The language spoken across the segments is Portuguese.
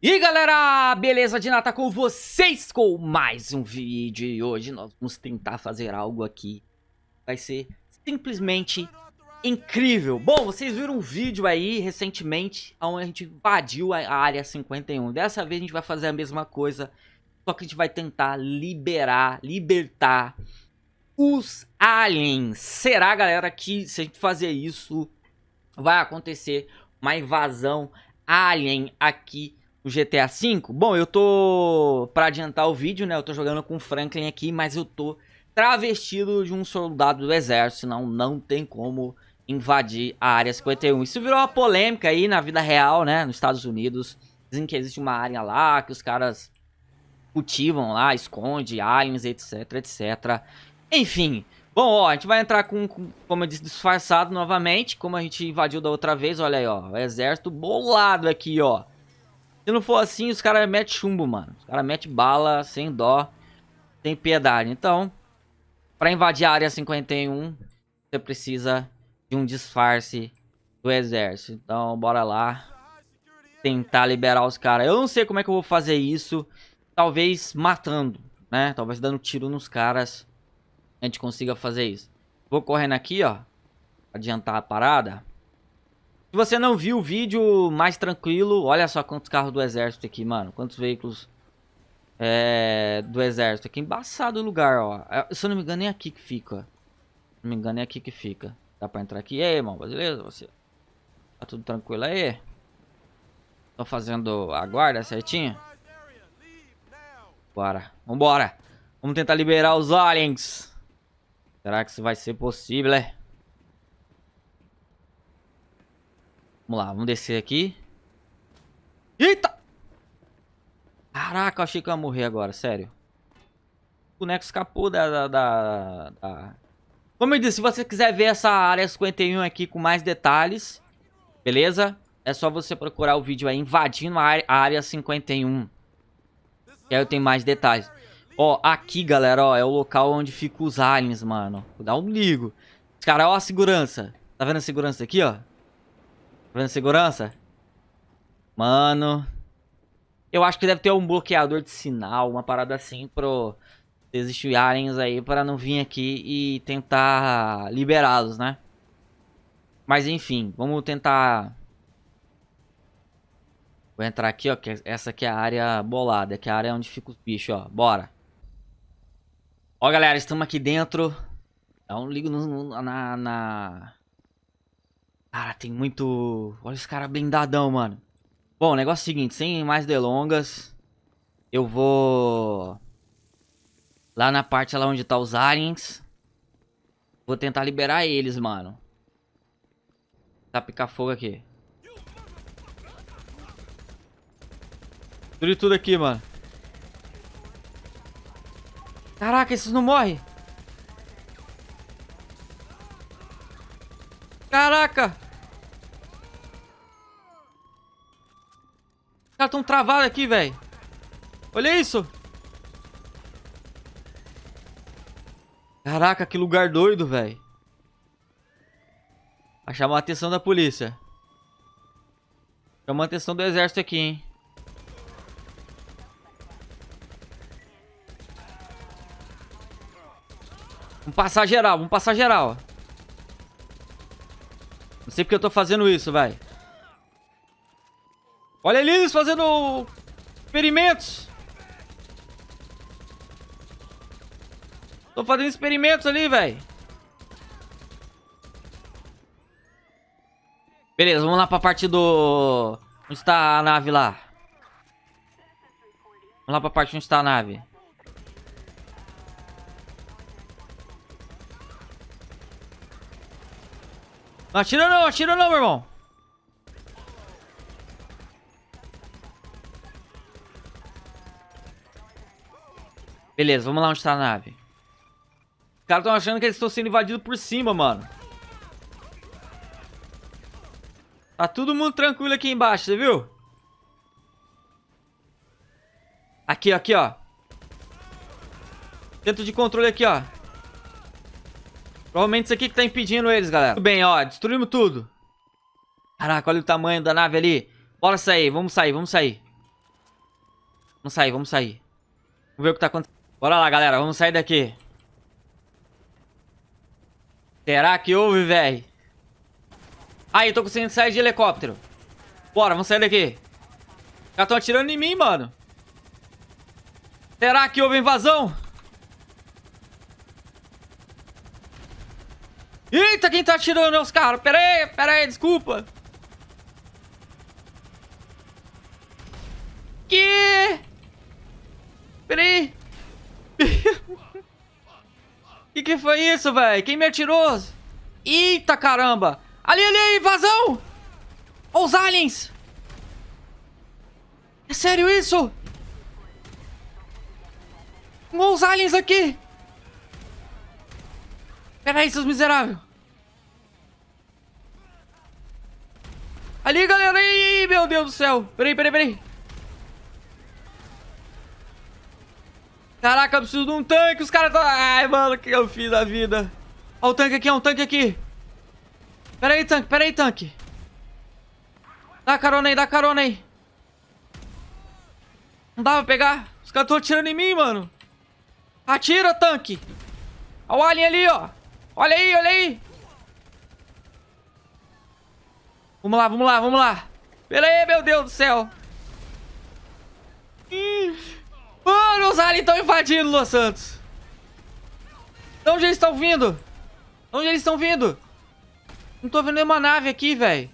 E aí galera, beleza de nata com vocês com mais um vídeo. E hoje nós vamos tentar fazer algo aqui. Vai ser simplesmente incrível. Bom, vocês viram um vídeo aí recentemente onde a gente invadiu a área 51 Dessa vez a gente vai fazer a mesma coisa Só que a gente vai tentar liberar, libertar os aliens. Será galera que se a gente fazer isso vai acontecer uma invasão alien aqui o GTA V? Bom, eu tô, pra adiantar o vídeo, né, eu tô jogando com o Franklin aqui, mas eu tô travestido de um soldado do exército, senão não tem como invadir a Área 51. Isso virou uma polêmica aí na vida real, né, nos Estados Unidos. Dizem que existe uma área lá, que os caras cultivam lá, esconde aliens, etc, etc. Enfim, bom, ó, a gente vai entrar com, com, como eu disse, disfarçado novamente, como a gente invadiu da outra vez, olha aí, ó, o exército bolado aqui, ó. Se não for assim, os caras metem chumbo, mano. Os caras metem bala sem dó, sem piedade. Então, pra invadir a área 51, você precisa de um disfarce do exército. Então, bora lá. Tentar liberar os caras. Eu não sei como é que eu vou fazer isso. Talvez matando, né? Talvez dando tiro nos caras. A gente consiga fazer isso. Vou correndo aqui, ó. Adiantar a parada. Se você não viu o vídeo mais tranquilo, olha só quantos carros do exército aqui, mano. Quantos veículos é, do exército aqui. Embaçado o lugar, ó. É, se eu não me engano, é aqui que fica. Se não me engano, é aqui que fica. Dá pra entrar aqui. E aí, irmão, beleza? Você... Tá tudo tranquilo aí? Tô fazendo a guarda certinho? Bora. Vambora. Vamos tentar liberar os aliens. Será que isso vai ser possível, é? Vamos lá, vamos descer aqui. Eita! Caraca, eu achei que eu ia morrer agora, sério. O boneco escapou da, da, da, da... Como eu disse, se você quiser ver essa área 51 aqui com mais detalhes, beleza? É só você procurar o vídeo aí, invadindo a área, a área 51. Que aí eu tenho mais detalhes. Ó, aqui, galera, ó, é o local onde ficam os aliens, mano. Dar um ligo. Cara, ó a segurança. Tá vendo a segurança aqui, ó? Vendo segurança? Mano. Eu acho que deve ter um bloqueador de sinal, uma parada assim pro... Existir aliens aí para não vir aqui e tentar liberá-los, né? Mas enfim, vamos tentar... Vou entrar aqui, ó, que essa aqui é a área bolada, que é a área onde fica os bichos, ó. Bora. Ó, galera, estamos aqui dentro. Dá um ligo no, na, na... Cara, tem muito... Olha os caras blindadão, mano. Bom, o negócio é o seguinte, sem mais delongas, eu vou... Lá na parte lá onde tá os aliens. Vou tentar liberar eles, mano. Tá picar fogo aqui. E tudo aqui, mano. Caraca, esses não morrem. Caraca! Caras tão travados aqui, velho. Olha isso. Caraca, que lugar doido, velho. Vai chamar a atenção da polícia. Chamou a atenção do exército aqui, hein. Vamos passar geral, vamos passar geral. Não sei porque eu tô fazendo isso, vai. Olha eles fazendo experimentos. Tô fazendo experimentos ali, velho. Beleza, vamos lá pra parte do... Onde está a nave lá? Vamos lá pra parte onde está a nave. Não atira não, atira não, meu irmão. Beleza, vamos lá onde está a nave. Os caras estão achando que eles estão sendo invadidos por cima, mano. Tá todo mundo tranquilo aqui embaixo, você viu? Aqui, aqui, ó. Centro de controle aqui, ó. Provavelmente isso aqui que tá impedindo eles, galera. Tudo bem, ó. Destruímos tudo. Caraca, olha o tamanho da nave ali. Bora sair, vamos sair, vamos sair. Vamos sair, vamos sair. Vamos ver o que tá acontecendo. Bora lá, galera. Vamos sair daqui. Será que houve, velho? Aí, tô conseguindo sair de helicóptero. Bora, vamos sair daqui. Já estão atirando em mim, mano. Será que houve invasão? Eita, quem tá atirando é os caras. Pera aí, pera aí, desculpa. Que? Pera aí. Que foi isso, velho? Quem me atirou? Eita, caramba. Ali, ali, invasão. Os aliens. É sério isso? Os aliens aqui. Pera aí, seus miseráveis. Ali, galera. Ih, meu Deus do céu. Peraí, peraí, peraí. Caraca, eu preciso de um tanque. Os caras estão... Ai, mano, o que eu fiz da vida? Ó o tanque aqui, ó um tanque aqui. Pera aí, tanque, pera aí, tanque. Dá carona aí, dá carona aí. Não dá pra pegar? Os caras estão atirando em mim, mano. Atira, tanque. Olha o alien ali, ó. Olha aí, olha aí. Vamos lá, vamos lá, vamos lá. Pera aí, meu Deus do céu. Estão invadindo Los Santos. De onde eles estão vindo? De onde eles estão vindo? Não tô vendo nenhuma nave aqui, velho.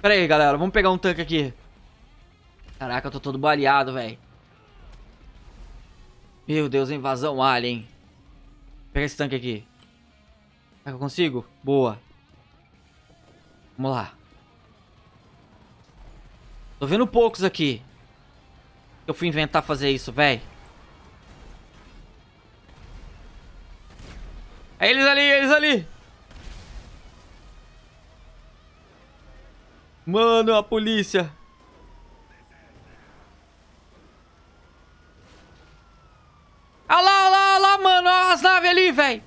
Pera aí, galera. Vamos pegar um tanque aqui. Caraca, eu tô todo baleado, velho. Meu Deus, invasão alien. Pega esse tanque aqui. Será que eu consigo? Boa. Vamos lá. Tô vendo poucos aqui. Eu fui inventar fazer isso, velho. É eles ali, eles ali. Mano, a polícia. Olha lá, olha lá, olha lá, mano. Olha as naves ali, velho.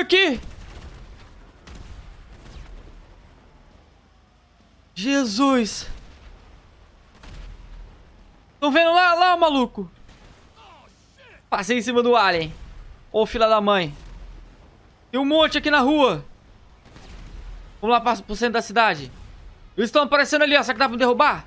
Aqui. Jesus. Estão vendo lá, lá, maluco? Passei em cima do alien. Ô, filha da mãe. Tem um monte aqui na rua. Vamos lá para pro centro da cidade. Eles estão aparecendo ali, ó. Será que dá pra derrubar?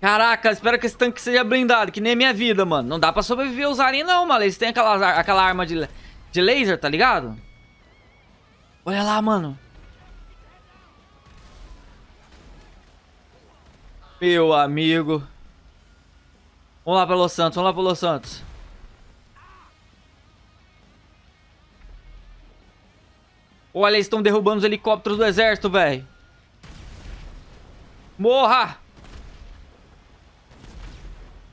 Caraca, espero que esse tanque seja blindado, que nem a minha vida, mano. Não dá pra sobreviver usarem não, mano. Eles têm aquela, aquela arma de, de laser, tá ligado? Olha lá, mano. Meu amigo. Vamos lá pra Los Santos, vamos lá pra Los Santos. Olha, eles estão derrubando os helicópteros do exército, velho. Morra!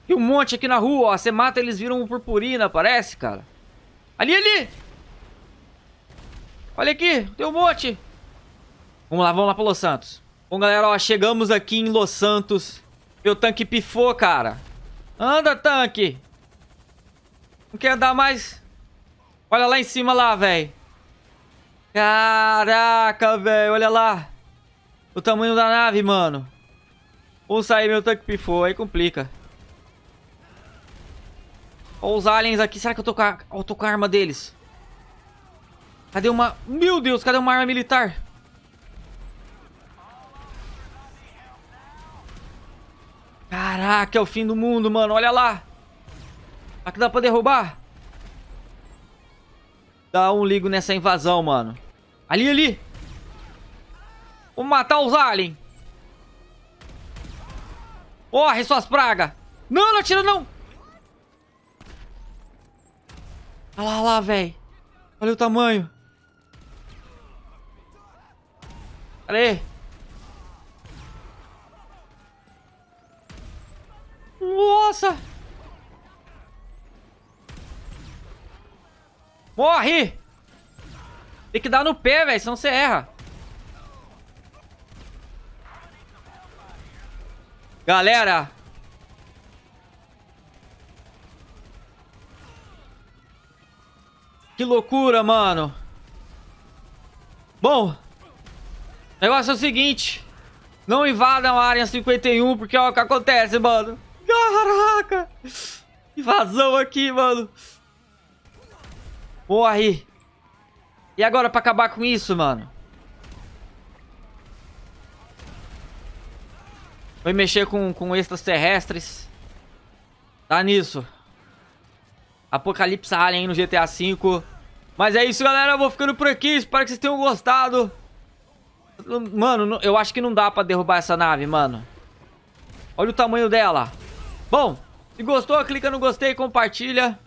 E um monte aqui na rua, ó. Você mata, eles viram purpurina, parece, cara. Ali, ali! Olha aqui, tem um monte. Vamos lá, vamos lá pra Los Santos. Bom, galera, ó, chegamos aqui em Los Santos. Meu tanque pifou, cara. Anda, tanque. Não quer dar mais? Olha lá em cima lá, velho. Caraca, velho. Olha lá. O tamanho da nave, mano. Vou sair, meu tanque pifou. Aí complica. Olha os aliens aqui. Será que eu tô com a, eu tô com a arma deles? Cadê uma... Meu Deus, cadê uma arma militar? Caraca, é o fim do mundo, mano. Olha lá. Aqui dá pra derrubar? Dá um ligo nessa invasão, mano. Ali, ali. Vamos matar os aliens. Corre, suas pragas. Não, não atira, não. Olha lá, olha lá, velho. Olha o tamanho. Cadê? Nossa! Morre! Tem que dar no pé, velho, senão você erra. Galera! Que loucura, mano. Bom, o negócio é o seguinte. Não invadam a área 51, porque é o que acontece, mano. Caraca! Invasão aqui, mano. Morre. E agora pra acabar com isso, mano? Vai mexer com, com extraterrestres. Tá nisso. Apocalipse Alien no GTA V. Mas é isso, galera. Eu vou ficando por aqui. Espero que vocês tenham gostado. Mano, eu acho que não dá pra derrubar essa nave, mano. Olha o tamanho dela. Bom, se gostou, clica no gostei, compartilha.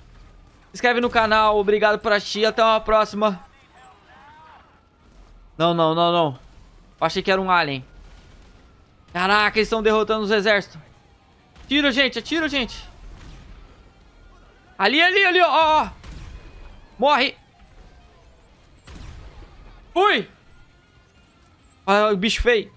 Se inscreve no canal. Obrigado por assistir. Até uma próxima. Não, não, não, não. Eu achei que era um alien. Caraca, eles estão derrotando os exércitos. Tira, gente. Atira, gente. Ali, ali, ali, ó. ó. Morre. Ui. Olha o bicho feio.